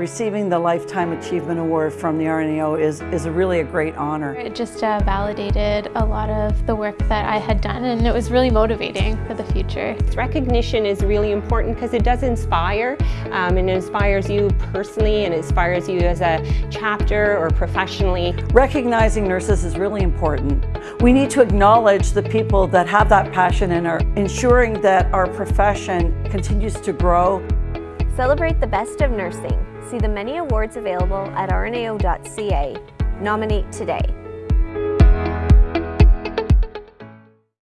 receiving the Lifetime Achievement Award from the RNAO is, is a really a great honor. It just uh, validated a lot of the work that I had done and it was really motivating for the future. Recognition is really important because it does inspire um, and it inspires you personally and inspires you as a chapter or professionally. Recognizing nurses is really important. We need to acknowledge the people that have that passion and are ensuring that our profession continues to grow. Celebrate the best of nursing. See the many awards available at rnao.ca. Nominate today.